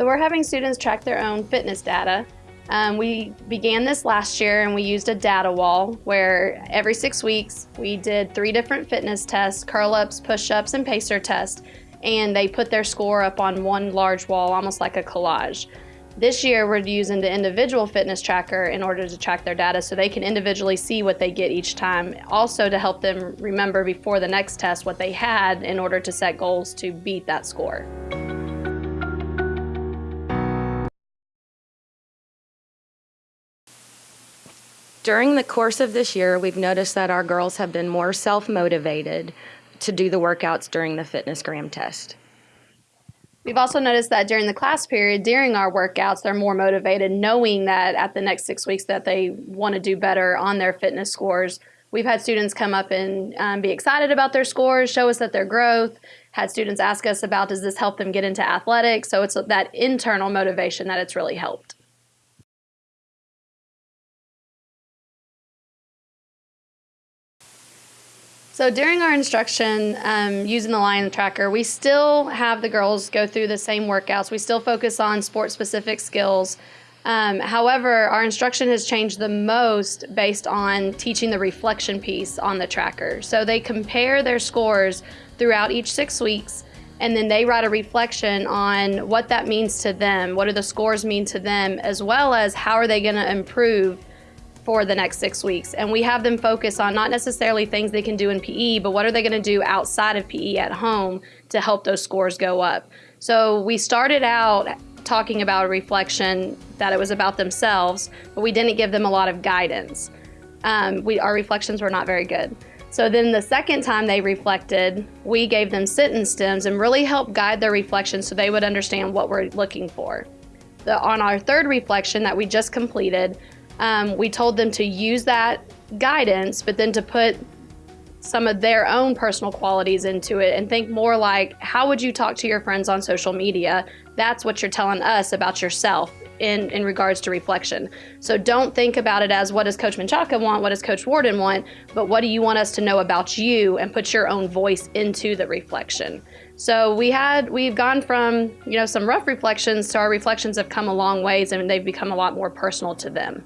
So we're having students track their own fitness data. Um, we began this last year and we used a data wall where every six weeks we did three different fitness tests, curl-ups, push-ups, and pacer tests, and they put their score up on one large wall, almost like a collage. This year, we're using the individual fitness tracker in order to track their data so they can individually see what they get each time. Also to help them remember before the next test what they had in order to set goals to beat that score. During the course of this year, we've noticed that our girls have been more self-motivated to do the workouts during the FitnessGram test. We've also noticed that during the class period, during our workouts, they're more motivated knowing that at the next six weeks that they want to do better on their fitness scores. We've had students come up and um, be excited about their scores, show us that their growth, had students ask us about does this help them get into athletics? So it's that internal motivation that it's really helped. So during our instruction um, using the Lion Tracker, we still have the girls go through the same workouts. We still focus on sport specific skills. Um, however, our instruction has changed the most based on teaching the reflection piece on the tracker. So they compare their scores throughout each six weeks and then they write a reflection on what that means to them. What do the scores mean to them, as well as how are they going to improve for the next six weeks. And we have them focus on not necessarily things they can do in PE, but what are they going to do outside of PE at home to help those scores go up. So we started out talking about a reflection that it was about themselves, but we didn't give them a lot of guidance. Um, we, our reflections were not very good. So then the second time they reflected, we gave them sentence stems and really helped guide their reflection so they would understand what we're looking for. The, on our third reflection that we just completed, um, we told them to use that guidance, but then to put some of their own personal qualities into it and think more like, how would you talk to your friends on social media? That's what you're telling us about yourself in, in regards to reflection. So don't think about it as what does Coach Menchaca want, what does Coach Warden want, but what do you want us to know about you and put your own voice into the reflection. So we had, we've gone from, you know, some rough reflections to our reflections have come a long ways and they've become a lot more personal to them.